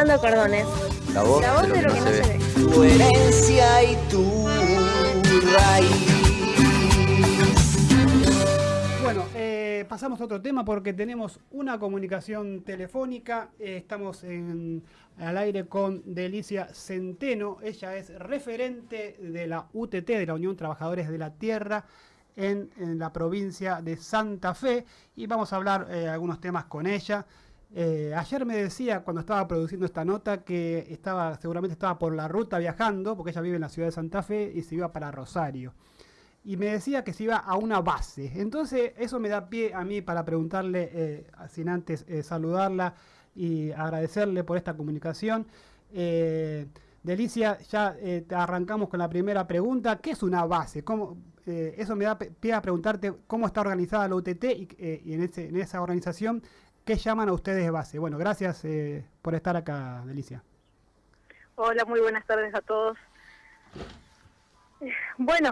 Cordones. La voz, La voz de lo que no se ve. Tu herencia y tu raíz. Bueno, eh, pasamos a otro tema porque tenemos una comunicación telefónica. Eh, estamos en, al aire con Delicia Centeno. Ella es referente de la UTT, de la Unión Trabajadores de la Tierra, en, en la provincia de Santa Fe. Y vamos a hablar eh, algunos temas con ella. Eh, ayer me decía, cuando estaba produciendo esta nota, que estaba seguramente estaba por la ruta viajando, porque ella vive en la ciudad de Santa Fe y se iba para Rosario y me decía que se iba a una base. Entonces eso me da pie a mí para preguntarle, eh, sin antes eh, saludarla y agradecerle por esta comunicación. Delicia, ya arrancamos con la primera pregunta. ¿Qué es una base? ¿Cómo, eso me da pie a preguntarte cómo está organizada la UTT y, en esa organización, ¿qué llaman a ustedes de base? Bueno, gracias eh, por estar acá, Delicia. Hola, muy buenas tardes a todos. Bueno,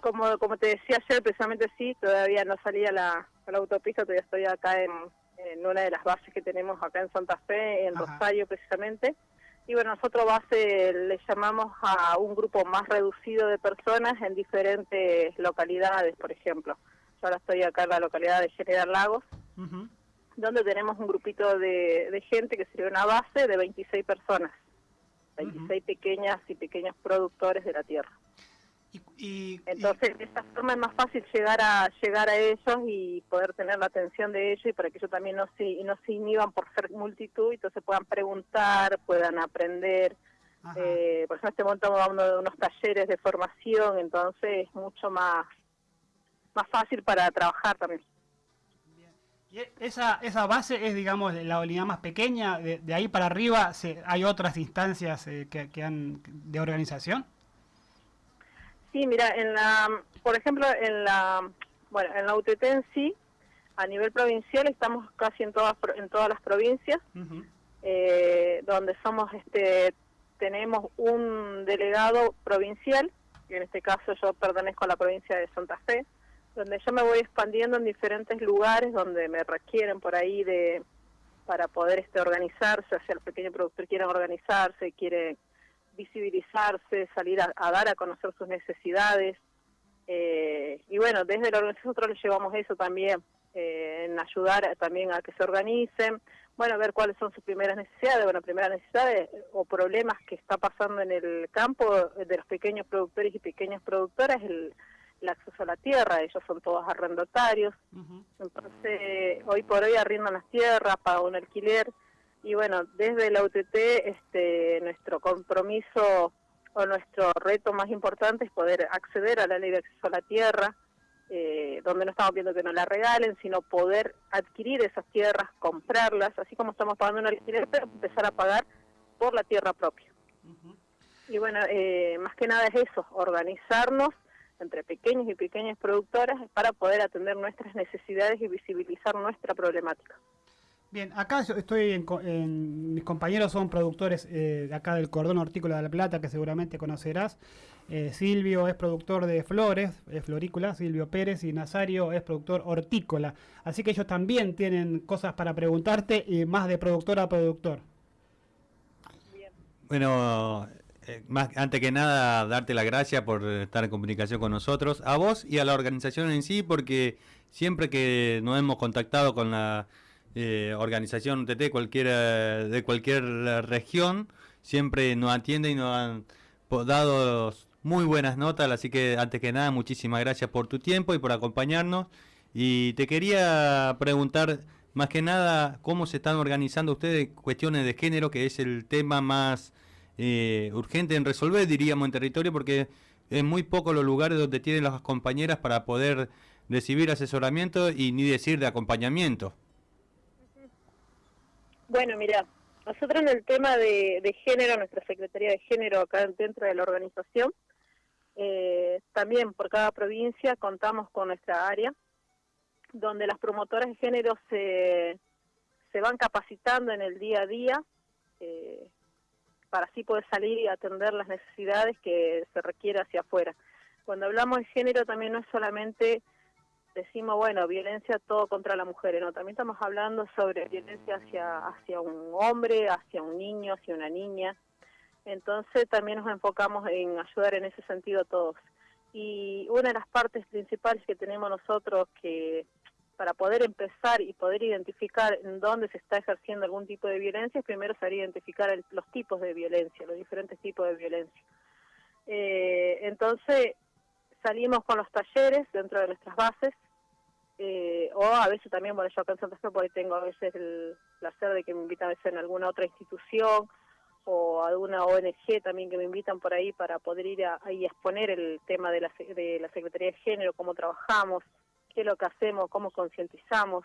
como, como te decía ayer, precisamente sí, todavía no salí a la, a la autopista, todavía estoy acá en, en una de las bases que tenemos acá en Santa Fe, en Ajá. Rosario precisamente. Y bueno, nosotros base le llamamos a un grupo más reducido de personas en diferentes localidades, por ejemplo. Yo ahora estoy acá en la localidad de General Lagos, Ujú. Donde tenemos un grupito de, de gente que sería una base de 26 personas, 26 pequeñas y pequeños productores de la tierra. Y, y- Entonces, de esta forma es más fácil llegar a llegar a ellos y poder tener la atención de ellos y para que ellos también no se, no se inhiban por ser multitud y entonces puedan preguntar, puedan aprender. Eh, por ejemplo, este momento estamos dando unos talleres de formación, entonces es mucho más, más fácil para trabajar también. Y e- esa, esa base es, digamos, la unidad más pequeña. De, de ahí para arriba se, hay otras instancias eh, que, que han, de organización. Sí, mira, en la, por ejemplo, en la, bueno, en la UTT en sí, a nivel provincial estamos casi en todas, en todas las provincias, eh, donde somos, este, tenemos un delegado provincial, y en este caso yo pertenezco a la provincia de Santa Fe, donde yo me voy expandiendo en diferentes lugares donde me requieren por ahí de para poder este organizarse, o el pequeño productor quiere organizarse, quiere visibilizarse, salir a, a dar a conocer sus necesidades. eh, y bueno, desde la organización nosotros les llevamos eso también, eh, en ayudar también a que se organicen, bueno, ver cuáles son sus primeras necesidades, bueno, primeras necesidades o problemas que está pasando en el campo de los pequeños productores y pequeñas productoras, el, el acceso a la tierra, ellos son todos arrendatarios, entonces, hoy por hoy arriendan las tierras, pagan un alquiler. Y bueno, desde la UTT, este, nuestro compromiso o nuestro reto más importante es poder acceder a la ley de acceso a la tierra, eh, donde no estamos viendo que nos la regalen, sino poder adquirir esas tierras, comprarlas, así como estamos pagando un alquiler, pero empezar a pagar por la tierra propia. Y bueno, eh, más que nada es eso, organizarnos entre pequeños y pequeñas productoras para poder atender nuestras necesidades y visibilizar nuestra problemática. Bien, acá yo estoy, en, co- en- mis compañeros son productores eh, de acá del Cordón Hortícola de la Plata, que seguramente conocerás. Eh, Silvio es productor de flores, es florícola, Silvio Pérez, y Nazario es productor hortícola. Así que ellos también tienen cosas para preguntarte y más de productor a productor. Bueno, eh, antes que nada, darte las gracias por estar en comunicación con nosotros, a vos y a la organización en sí, porque siempre que nos hemos contactado con la eh, organización UTT cualquiera, de cualquier región, siempre nos atiende y nos han dado muy buenas notas, así que antes que nada, muchísimas gracias por tu tiempo y por acompañarnos. Y te quería preguntar, más que nada, cómo se están organizando ustedes cuestiones de género, que es el tema más eh, urgente en resolver, diríamos, en territorio, porque es muy poco los lugares donde tienen las compañeras para poder recibir asesoramiento y ni decir de acompañamiento. Bueno, mira, nosotros en el tema de, género, nuestra Secretaría de Género acá dentro de la organización, eh, también por cada provincia contamos con nuestra área, donde las promotoras de género se, se van capacitando en el día a día eh, para así poder salir y atender las necesidades que se requiere hacia afuera. Cuando hablamos de género también no es solamente decimos, bueno, violencia todo contra la mujer, no, también estamos hablando sobre violencia hacia, hacia un hombre, hacia un niño, hacia una niña. Entonces también nos enfocamos en ayudar en ese sentido a todos. Y una de las partes principales que tenemos nosotros que para poder empezar y poder identificar en dónde se está ejerciendo algún tipo de violencia, primero sería identificar los tipos de violencia, los diferentes tipos de violencia. Eh, entonces, salimos con los talleres dentro de nuestras bases, eh, o a veces también, bueno, yo acá en Santa Fe porque tengo a veces el placer de que me invitan a veces en alguna otra institución o alguna ONG también que me invitan por ahí para poder ir a, a exponer el tema de la, de la Secretaría de Género, cómo trabajamos, qué es lo que hacemos, cómo concientizamos.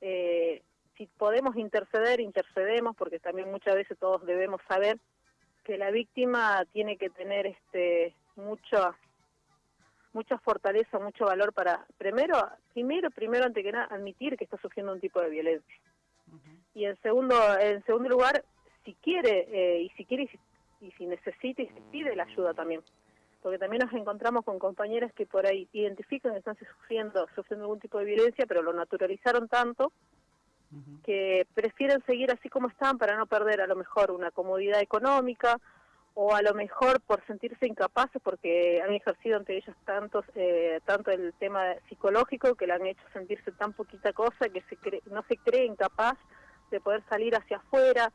Eh, si podemos interceder, intercedemos, porque también muchas veces todos debemos saber que la víctima tiene que tener este mucha mucha fortaleza, mucho valor para primero, primero, primero ante que nada admitir que está sufriendo un tipo de violencia. Y en segundo, en segundo lugar, si quiere eh, y si quiere y si necesita y si pide la ayuda también porque también nos encontramos con compañeras que por ahí identifican que están sufriendo, sufriendo algún tipo de violencia, pero lo naturalizaron tanto que prefieren seguir así como están para no perder a lo mejor una comodidad económica o a lo mejor por sentirse incapaces porque han ejercido ante ellos tantos, eh, tanto el tema psicológico que le han hecho sentirse tan poquita cosa que se no se cree incapaz de poder salir hacia afuera,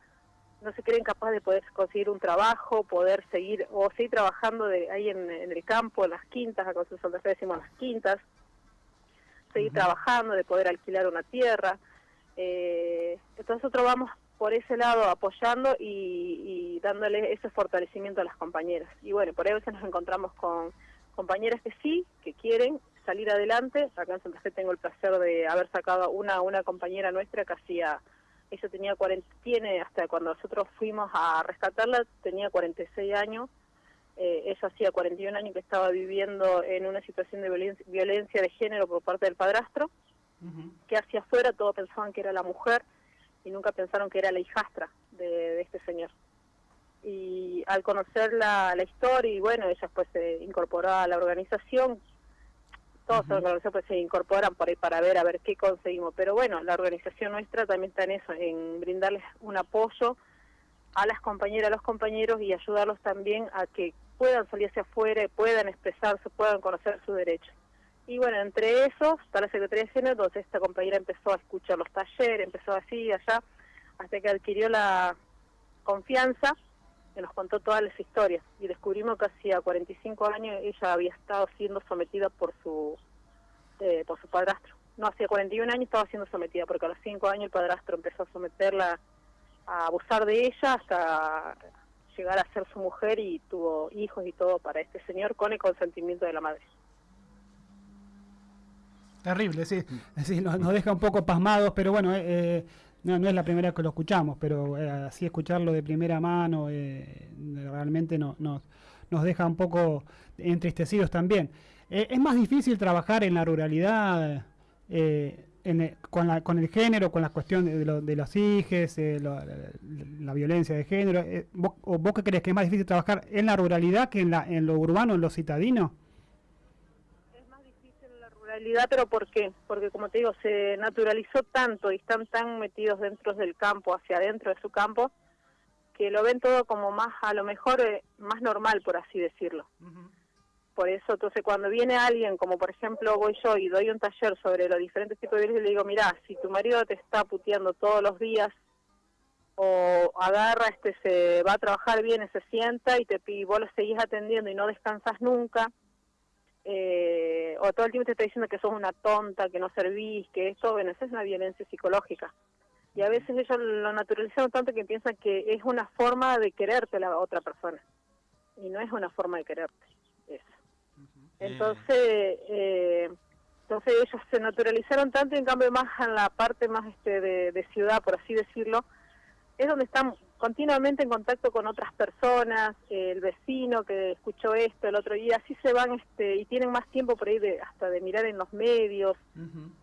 no se creen capaces de poder conseguir un trabajo, poder seguir o seguir trabajando de, ahí en, el campo, en las quintas, acá en Santa Fe decimos las quintas, seguir trabajando, de poder alquilar una tierra. Eh, entonces nosotros vamos por ese lado apoyando y, dándole ese fortalecimiento a las compañeras. Y bueno, por eso nos encontramos con compañeras que sí, que quieren salir adelante. Acá en Santa Fe tengo el placer de haber sacado una, una compañera nuestra que hacía ella tenía 40, tiene hasta cuando nosotros fuimos a rescatarla, tenía 46 años, eh, ella hacía 41 años que estaba viviendo en una situación de violencia, de género por parte del padrastro, que hacia afuera todos pensaban que era la mujer y nunca pensaron que era la hijastra de, este señor. Y al conocer la, la historia, y bueno, ella pues se incorporó a la organización, todos uh pues, se incorporan por ahí para ver a ver qué conseguimos. Pero bueno, la organización nuestra también está en eso, en brindarles un apoyo a las compañeras, a los compañeros y ayudarlos también a que puedan salir hacia afuera, puedan expresarse, puedan conocer sus derechos. Y bueno, entre esos está la Secretaría de Género, entonces esta compañera empezó a escuchar los talleres, empezó así allá, hasta que adquirió la confianza que nos contó todas las historias y descubrimos que hacía 45 años ella había estado siendo sometida por su eh, por su padrastro. No, hacía 41 años estaba siendo sometida porque a los 5 años el padrastro empezó a someterla, a abusar de ella hasta llegar a ser su mujer y tuvo hijos y todo para este señor con el consentimiento de la madre. Terrible, sí, sí nos, deja un poco pasmados, pero bueno, eh, eh no, no es la primera vez que lo escuchamos, pero eh, así escucharlo de primera mano eh, realmente no, nos deja un poco entristecidos también. Eh, es más difícil trabajar en la ruralidad con, la, con el género, con la cuestión de, de los hijos, la, violencia de género. ¿vos, ¿Vos qué crees que es más difícil trabajar en la ruralidad que en, la, en lo urbano, en lo citadino? Pero ¿por qué? Porque como te digo, se naturalizó tanto y están tan metidos dentro del campo, hacia adentro de su campo, que lo ven todo como más, a lo mejor, eh, más normal, por así decirlo. Por eso, entonces, cuando viene alguien, como por ejemplo voy yo y doy un taller sobre los diferentes tipos de violencia, le digo, mira, si tu marido te está puteando todos los días, o agarra, este se va a trabajar bien, se sienta y, te, y vos lo seguís atendiendo y no descansas nunca, eh, o todo el tiempo te está diciendo que sos una tonta, que no servís, que esto, bueno, eso es una violencia psicológica. Y a veces ellos lo naturalizan tanto que piensan que es una forma de quererte la otra persona. Y no es una forma de quererte, eso. Entonces, eh, entonces ellos se naturalizaron tanto, en cambio más en la parte más este de ciudad, por así decirlo, es donde están continuamente en contacto con otras personas, el vecino que escuchó esto el otro día, así se van este, y tienen más tiempo por ahí de, hasta de mirar en los medios,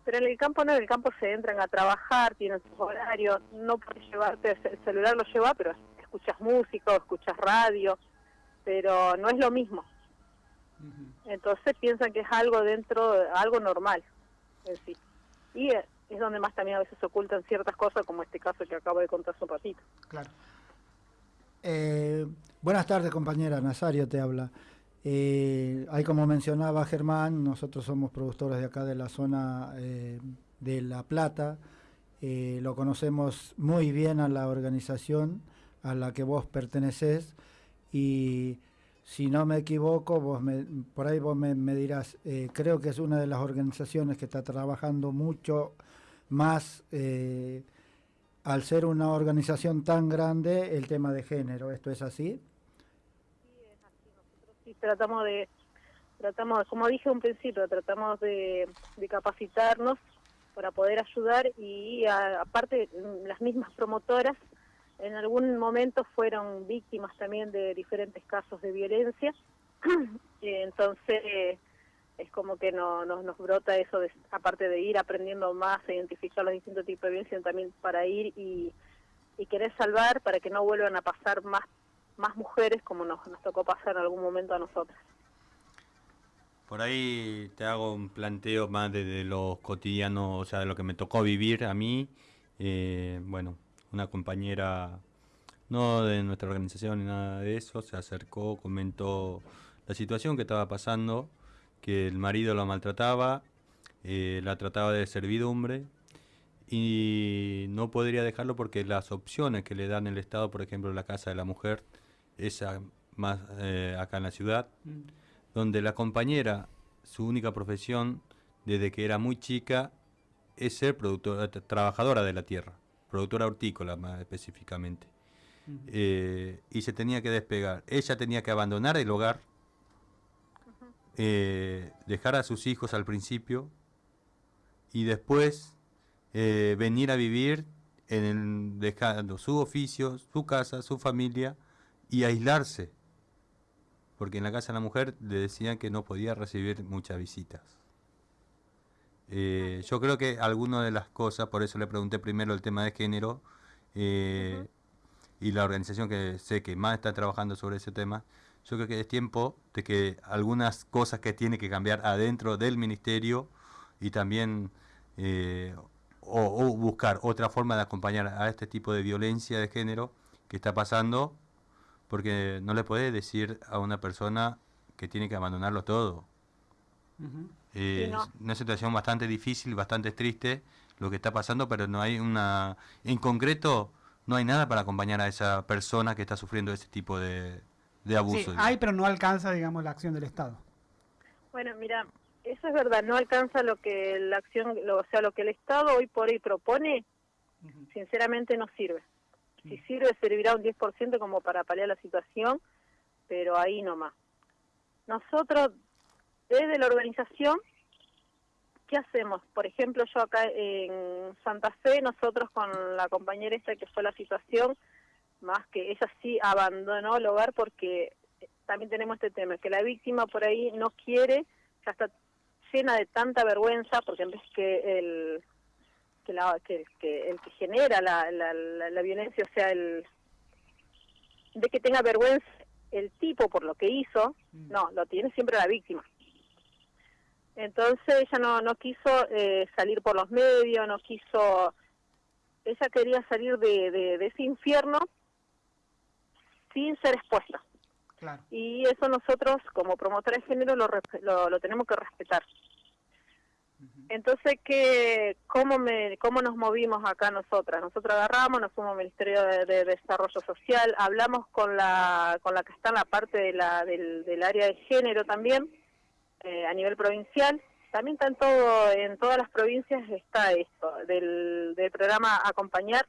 pero en el campo no, en el campo se entran a trabajar, tienen sus horarios, no puedes llevarte, el celular lo lleva, pero escuchas música o escuchas radio, pero no es lo mismo. Entonces piensan que es algo dentro, algo normal. en sí. Y eh, es donde más también a veces se ocultan ciertas cosas, como este caso que acabo de contar hace un. Claro. Eh, buenas tardes, compañera. Nazario te habla. Eh, ahí como mencionaba Germán, nosotros somos productores de acá de la zona eh, de La Plata. Lo conocemos muy bien a la organización a la que vos perteneces y si no me equivoco, vos me- por ahí vos me, dirás, creo que es una de las organizaciones que está trabajando mucho más eh, al ser una organización tan grande el tema de género. ¿Esto es así? Sí, tratamos de, tratamos, como dije un principio, tratamos de, capacitarnos para poder ayudar y a- aparte las mismas promotoras en algún momento fueron víctimas también de diferentes casos de violencia. Entonces es como que no, nos brota eso, de, aparte de ir aprendiendo más a identificar los distintos tipos de violencia, también para ir y, y querer salvar para que no vuelvan a pasar más más mujeres como nos, nos tocó pasar en algún momento a nosotras. Por ahí te hago un planteo más de, de lo cotidiano, o sea, de lo que me tocó vivir a mí. Eh, bueno, una compañera, no de nuestra organización ni nada de eso, se acercó, comentó la situación que estaba pasando, que el marido la maltrataba, eh, la trataba de servidumbre y no podría dejarlo porque las opciones que le dan el Estado, por ejemplo, la Casa de la Mujer, esa más eh, acá en la ciudad, donde la compañera, su única profesión desde que era muy chica, es ser productora, tra- trabajadora de la tierra, productora hortícola más específicamente. Eh, y se tenía que despegar. Ella tenía que abandonar el hogar, eh, dejar a sus hijos al principio y después eh, venir a vivir en el- dejando su oficio, su casa, su familia y aislarse porque en la casa de la mujer le decían que no podía recibir muchas visitas. Eh, yo creo que algunas de las cosas, por eso le pregunté primero el tema de género, eh, y la organización que sé que más está trabajando sobre ese tema, yo creo que es tiempo de que algunas cosas que tiene que cambiar adentro del ministerio y también eh, o, o buscar otra forma de acompañar a este tipo de violencia de género que está pasando porque no le puedes decir a una persona que tiene que abandonarlo todo. Ujú. Eh, Sí, no. Es una situación bastante difícil, bastante triste lo que está pasando, pero no hay una... En concreto, no hay nada para acompañar a esa persona que está sufriendo ese tipo de, de abuso. Sí, hay, pero no alcanza, digamos, la acción del Estado. Bueno, mira, eso es verdad, no alcanza lo que la acción, lo, o sea, lo que el Estado hoy por hoy propone, sinceramente no sirve. Si sirve, servirá un 10% como para paliar la situación, pero ahí nomás. Nosotros, desde la organización, ¿qué hacemos? Por ejemplo, yo acá en Santa Fe, nosotros con la compañera esta que fue la situación, más que ella sí abandonó el hogar porque eh, también tenemos este tema, que la víctima por ahí no quiere, ya está llena de tanta vergüenza, porque en vez que el que, la, que, que el que genera la, la, la, la violencia, o sea, el de que tenga vergüenza el tipo por lo que hizo, no, lo tiene siempre la víctima. Entonces ella no, no quiso eh, salir por los medios, no quiso, ella quería salir de, de, de ese infierno sin ser expuesta. Claro. Y eso nosotros como promotores de género lo, lo, lo tenemos que respetar. Entonces, ¿qué, cómo, me, ¿cómo nos movimos acá nosotras? Nosotros agarramos, nos fuimos al Ministerio de, de Desarrollo Social, hablamos con la, con la que está en la parte de la, del, del área de género también, eh, a nivel provincial. También está en, todo, en todas las provincias está esto, del, del programa Acompañar,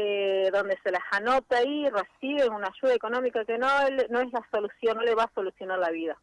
eh, donde se las anota ahí, reciben una ayuda económica que no, no es la solución, no le va a solucionar la vida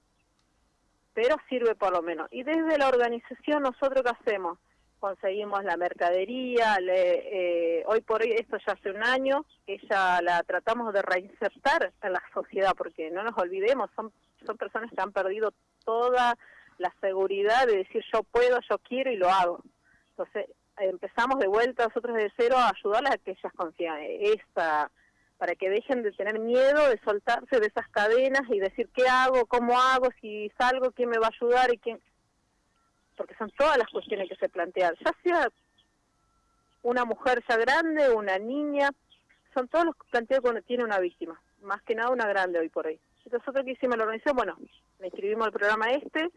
pero sirve por lo menos. Y desde la organización, ¿nosotros qué hacemos? Conseguimos la mercadería, le, eh, hoy por hoy, esto ya hace un año, ella la tratamos de reinsertar en la sociedad, porque no nos olvidemos, son, son personas que han perdido toda la seguridad de decir yo puedo, yo quiero y lo hago. Entonces, empezamos de vuelta nosotros de cero a ayudarlas a que ellas consigan esa para que dejen de tener miedo de soltarse de esas cadenas y decir qué hago, cómo hago, si salgo, quién me va a ayudar y quién... porque son todas las cuestiones que se plantean, ya sea una mujer ya grande, una niña, son todos los planteos cuando tiene una víctima, más que nada una grande hoy por hoy. Entonces nosotros que hicimos la organización, bueno, le inscribimos al programa este,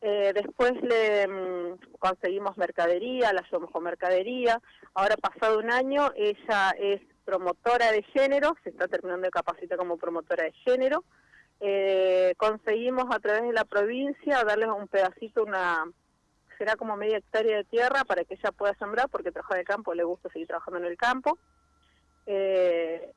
eh, después le mm, conseguimos mercadería, la ayudamos con mercadería, ahora pasado un año ella es promotora de género, se está terminando de capacitar como promotora de género, eh, conseguimos a través de la provincia darles un pedacito, una será como media hectárea de tierra para que ella pueda sembrar, porque trabaja de campo, le gusta seguir trabajando en el campo. Eh,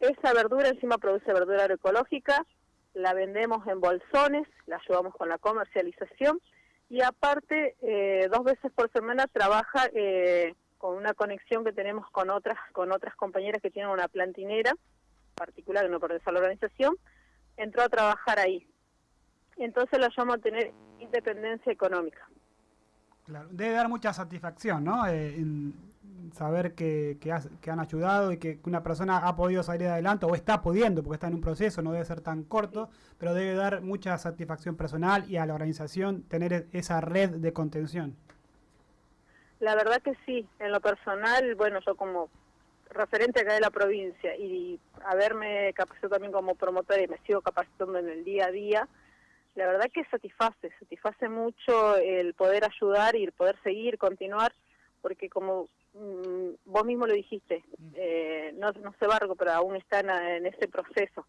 esa verdura encima produce verdura agroecológica, la vendemos en bolsones, la ayudamos con la comercialización y aparte eh, dos veces por semana trabaja eh, con una conexión que tenemos con otras con otras compañeras que tienen una plantinera particular que no pertenece a la organización, entró a trabajar ahí. Entonces lo llamo a tener independencia económica. Claro, debe dar mucha satisfacción, ¿no? Eh, saber que, que, han ayudado y que una persona ha podido salir adelante o está pudiendo, porque está en un proceso, no debe ser tan corto, pero debe dar mucha satisfacción personal y a la organización tener e, esa red de contención. La verdad que sí, en lo personal, bueno, yo como referente acá de la provincia y haberme capacitado también como promotora y me sigo capacitando en el día a día, la verdad que satisface, satisface mucho el poder ayudar y el poder seguir, continuar, porque como vos mismo lo dijiste, eh, no, no sé barco, pero aún está en, ese proceso,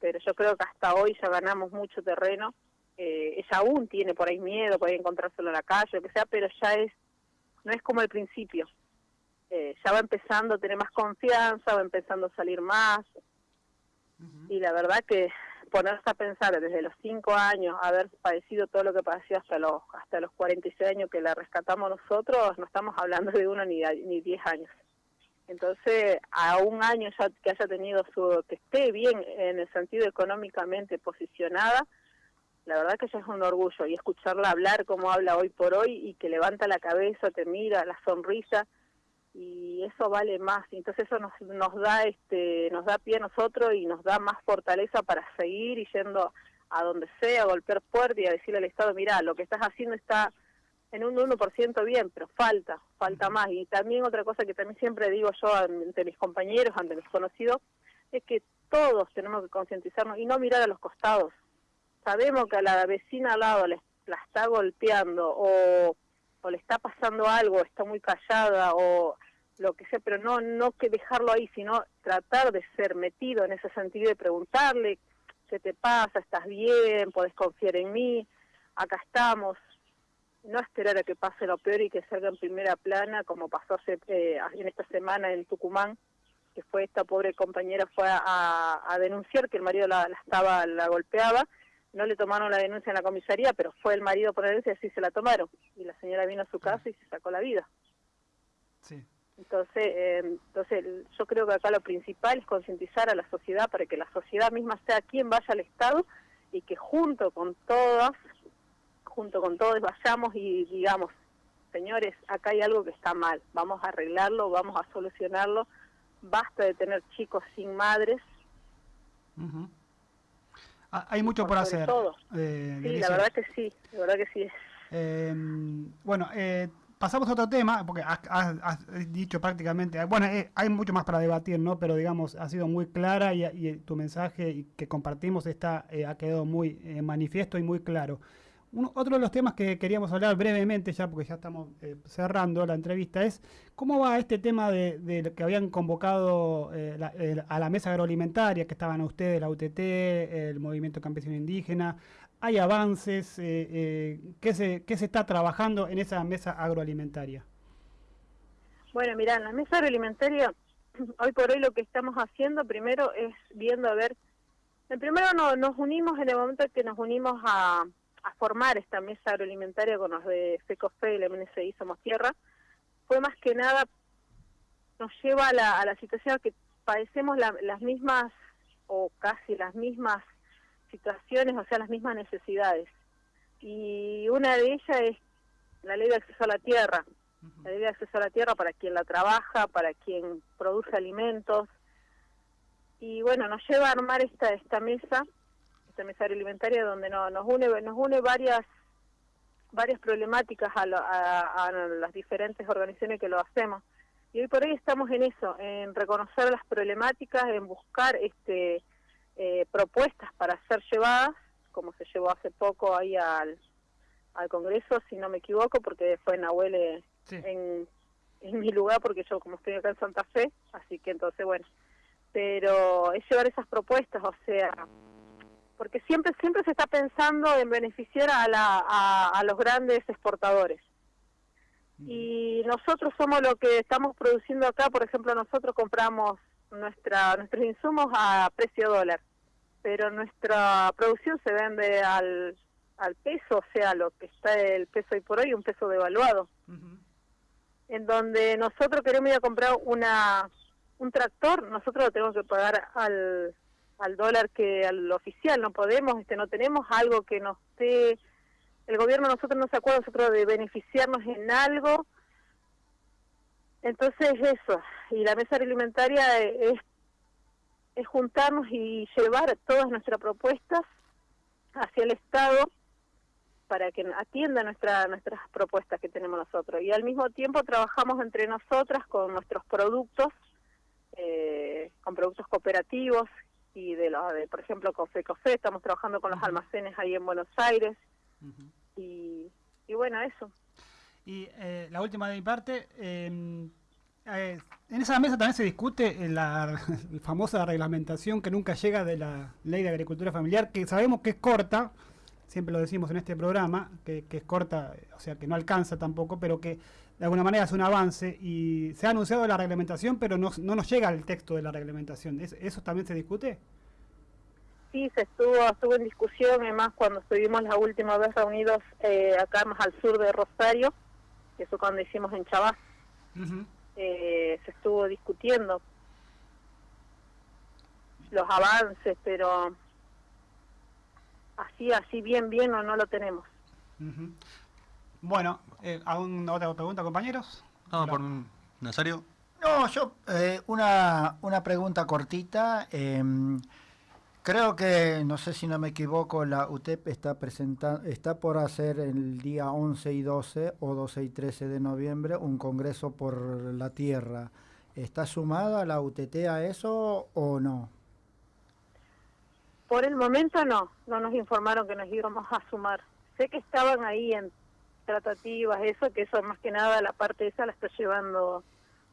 pero yo creo que hasta hoy ya ganamos mucho terreno, eh, ella aún tiene por ahí miedo, puede encontrárselo en la calle, lo que sea, pero ya es, no es como el principio, eh, ya va empezando a tener más confianza, va empezando a salir más, y la verdad que ponerse a pensar desde los cinco años, haber padecido todo lo que padeció hasta los hasta los 46 años que la rescatamos nosotros, no estamos hablando de uno ni, ni diez años. Entonces, a un año ya que haya tenido su, que esté bien en el sentido económicamente posicionada, la verdad que ya es un orgullo y escucharla hablar como habla hoy por hoy y que levanta la cabeza, te mira, la sonrisa, y eso vale más. Entonces eso nos, nos da este nos da pie a nosotros y nos da más fortaleza para seguir y yendo a donde sea a golpear puertas y a decirle al Estado mira lo que estás haciendo está en un 1% bien pero falta falta más y también otra cosa que también siempre digo yo ante mis compañeros ante mis conocidos es que todos tenemos que concientizarnos y no mirar a los costados. Sabemos que a la vecina al lado la está golpeando o o le está pasando algo, está muy callada o lo que sea, pero no no que dejarlo ahí, sino tratar de ser metido en ese sentido de preguntarle qué te pasa, estás bien, podés confiar en mí, acá estamos, no esperar a que pase lo peor y que salga en primera plana como pasó hace, eh, en esta semana en Tucumán, que fue esta pobre compañera fue a, denunciar que el marido la, estaba la golpeaba no le tomaron la denuncia en la comisaría, pero fue el marido por la denuncia y así se la tomaron. Y la señora vino a su casa y se sacó la vida. Sí. Entonces, eh, entonces yo creo que acá lo principal es concientizar a la sociedad para que la sociedad misma sea quien vaya al Estado y que junto con todas, junto con todos vayamos y digamos, señores, acá hay algo que está mal, vamos a arreglarlo, vamos a solucionarlo, basta de tener chicos sin madres. Ah, hay mucho por, hacer. Eh, sí, la verdad que sí, la verdad que sí. Em, bueno, eh, pasamos a otro tema, porque has, dicho prácticamente, bueno, eh, hay mucho más para debatir, ¿no? Pero digamos, ha sido muy clara y, tu mensaje que compartimos está ha quedado muy manifiesto y muy claro otro de los temas que queríamos hablar brevemente, ya porque ya estamos eh, cerrando la entrevista, es cómo va este tema de, que habían convocado eh, a la mesa agroalimentaria, que estaban ustedes, la UTT, el Movimiento Campesino Indígena. ¿Hay avances? Eh, ¿qué, se, ¿Qué se está trabajando en esa mesa agroalimentaria? Bueno, mira, en la mesa agroalimentaria, hoy por hoy lo que estamos haciendo primero es viendo a ver, primero no, nos unimos en el momento en que nos unimos a a formar esta mesa agroalimentaria con los de FECOFE y la MNCI Somos Tierra, fue más que nada, nos lleva a la, a la situación que padecemos las mismas o casi las mismas situaciones, o sea, las mismas necesidades. Y una de ellas es la ley de acceso a la tierra, la ley de acceso a la tierra para quien la trabaja, para quien produce alimentos. Y bueno, nos lleva a armar esta, esta mesa esta mesa alimentaria donde no, nos une nos une varias varias problemáticas a, lo- a- a las diferentes organizaciones que lo hacemos. Y hoy por hoy estamos en eso, en reconocer las problemáticas, en buscar este eh, propuestas para ser llevadas, como se llevó hace poco ahí al, al Congreso, si no me equivoco, porque fue en Nahuel Sí. en, en mi lugar, porque yo como estoy acá en Santa Fe, así que entonces, bueno, pero es llevar esas propuestas, o sea, porque siempre siempre se está pensando en beneficiar a, la, a, a los grandes exportadores. Y nosotros somos lo que estamos produciendo acá, por ejemplo, nosotros compramos nuestra nuestros insumos a precio dólar, pero nuestra producción se vende al, al peso, o sea, lo que está el peso hoy por hoy, un peso devaluado. En donde nosotros queremos ir a comprar una un tractor, nosotros lo tenemos que pagar al, al dólar que al oficial, no podemos, este no tenemos algo que nos esté, el gobierno nosotros no se acuerda nosotros de beneficiarnos en algo, entonces eso, y la mesa alimentaria es, es juntarnos y llevar todas nuestras propuestas hacia el Estado para que atienda nuestra, nuestras propuestas que tenemos nosotros. Y al mismo tiempo trabajamos entre nosotras con nuestros productos, eh, con productos cooperativos y de, los de por ejemplo, con FECOFE, estamos trabajando con los almacenes ahí en Buenos Aires y, y bueno, eso. Y eh, la última de mi parte, eh, eh, en esa mesa también se discute la, famosa reglamentación que nunca llega de la ley de agricultura familiar, que sabemos que es corta, siempre lo decimos en este programa, que, que es corta, o sea que no alcanza tampoco, pero que de alguna manera es un avance y se ha anunciado la reglamentación, pero no, no nos llega el texto de la reglamentación. ¿Es- ¿Eso también se discute? Sí, se estuvo, estuvo en discusión, además cuando estuvimos la última vez reunidos eh, acá más al sur de Rosario, que fue cuando hicimos en Chabás, Ujú. Eh, se estuvo discutiendo los avances, pero así, así bien, bien o no lo tenemos. Bueno, eh, ¿alguna otra pregunta, compañeros? No, por Nazario. No, yo, eh, una, una pregunta cortita. em, creo que, no sé si no me equivoco, la UTEP está presentando, está por hacer el día 11 y 12 o 12 y 13 de noviembre un congreso por la tierra. ¿Está sumada la UTT a eso o no? Por el momento no, no nos informaron que nos íbamos a sumar. Sé que estaban ahí en tratativas, eso, que eso más que nada la parte esa la está llevando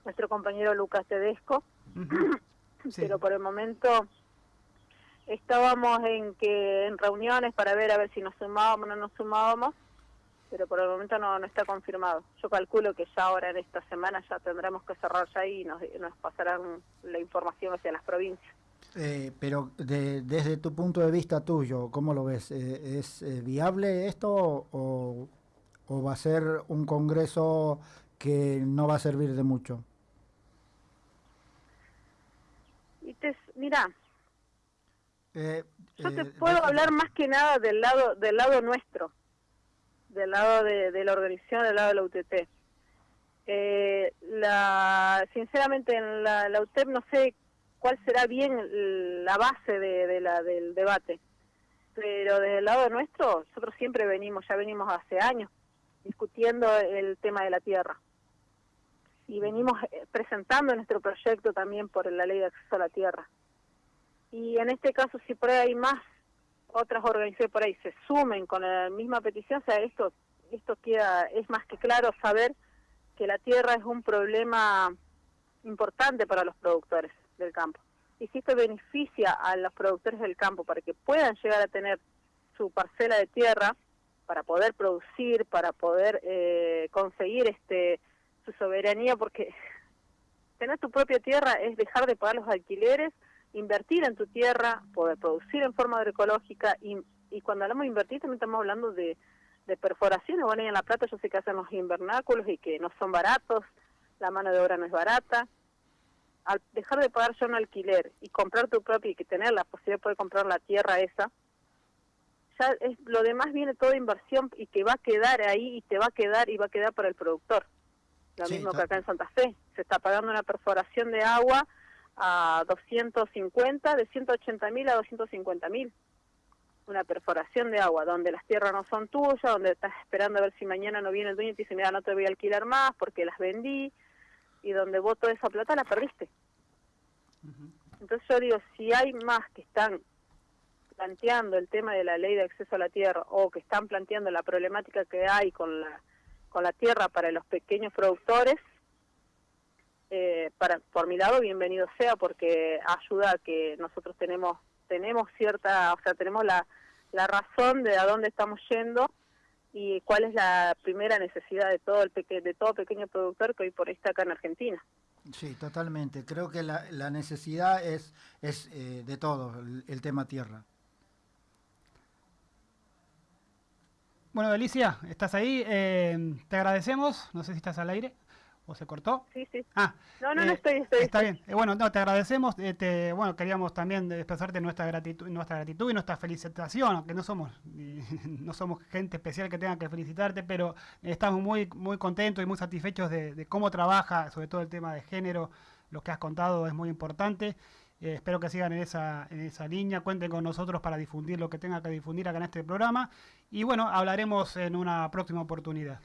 nuestro compañero Lucas Tedesco. Sí. pero por el momento estábamos en que en reuniones para ver a ver si nos sumábamos o no nos sumábamos, pero por el momento no, no está confirmado. Yo calculo que ya ahora en esta semana ya tendremos que cerrar ya y nos, nos pasarán la información hacia las provincias. Eh, pero de- desde tu punto de vista tuyo, ¿cómo lo ves? Eh, ¿Es eh, viable esto o, o va a ser un congreso que no va a servir de mucho? Y te, mira, Eh, Yo te eh, puedo hablar más que nada del lado del lado nuestro, del lado de, de la organización, del lado de la UTT. Eh, la, sinceramente, en la, la UTEP no sé cuál será bien la base de, de la, del debate, pero desde el lado nuestro, nosotros siempre venimos, ya venimos hace años discutiendo el tema de la tierra. Y venimos eh, presentando nuestro proyecto también por la ley de acceso a la tierra y en este caso si por ahí hay más otras organizaciones por ahí se sumen con la misma petición, o sea, esto esto queda es más que claro saber que la tierra es un problema importante para los productores del campo. Y si esto beneficia a los productores del campo para que puedan llegar a tener su parcela de tierra para poder producir, para poder eh, conseguir este su soberanía, porque tener tu propia tierra es dejar de pagar los alquileres, invertir en tu tierra, poder producir en forma agroecológica y, y cuando hablamos de invertir también estamos hablando de, de perforaciones. Bueno, ahí en La Plata yo sé que hacen los invernáculos y que no son baratos, la mano de obra no es barata. Al dejar de pagar ya un alquiler y comprar tu propia y que tener la posibilidad de poder comprar la tierra esa, ya es, lo demás viene toda inversión y que va a quedar ahí y te va a quedar y va a quedar para el productor. Lo Sí, mismo que acá en Santa Fe, se está pagando una perforación de agua a 250, de 180 mil a 250 mil. una perforación de agua donde las tierras no son tuyas, donde estás esperando a ver si mañana no viene el dueño y te dice, mira, no te voy a alquilar más porque las vendí, y donde vos toda esa plata la perdiste. Entonces yo digo, si hay más que están planteando el tema de la ley de acceso a la tierra o que están planteando la problemática que hay con la, con la tierra para los pequeños productores, eh, para, por mi lado, bienvenido sea, porque ayuda a que nosotros tenemos tenemos cierta, o sea, tenemos la, la razón de a dónde estamos yendo y cuál es la primera necesidad de todo el peque de todo pequeño productor que hoy por ahí está acá en Argentina. Sí, totalmente. Creo que la, la necesidad es, es eh, de todo, el, el, tema tierra. Bueno, Delicia, ¿estás ahí? Eh, te agradecemos. No sé si estás al aire. ¿O se cortó? Sí, sí. Ah, no, no, eh, no estoy, estoy. Está bien. Eh, bueno, no, te agradecemos. Eh, te, bueno, queríamos también expresarte nuestra gratitud, nuestra gratitud y nuestra felicitación, aunque no somos no somos gente especial que tenga que felicitarte, pero estamos muy muy contentos y muy satisfechos de, de cómo trabaja, sobre todo el tema de género, lo que has contado es muy importante. Eh, espero que sigan en esa, en esa línea, cuenten con nosotros para difundir lo que tenga que difundir acá en este programa y bueno, hablaremos en una próxima oportunidad.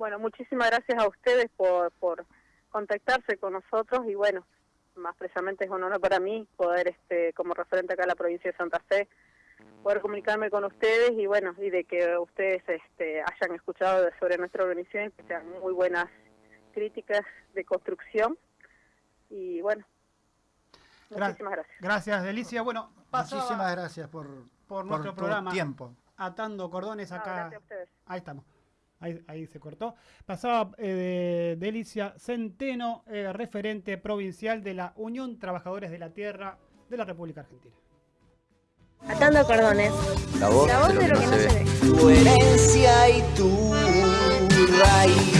Bueno, muchísimas gracias a ustedes por, por contactarse con nosotros y bueno, más precisamente es un honor para mí poder, este, como referente acá a la provincia de Santa Fe, poder comunicarme con ustedes y bueno, y de que ustedes este, hayan escuchado sobre nuestra organización, que sean muy buenas críticas de construcción y bueno, muchísimas gracias. Gracias, Delicia. Bueno, muchísimas gracias por, por nuestro programa. tiempo. Atando cordones acá. No, Ahí estamos. Ahí, ahí, se cortó. Pasaba eh, de Delicia Centeno, eh, referente provincial de la Unión Trabajadores de la Tierra de la República Argentina. Atando cordones. La voz, la voz de, lo que, de lo que no, se, ve. Tu herencia y tu raíz.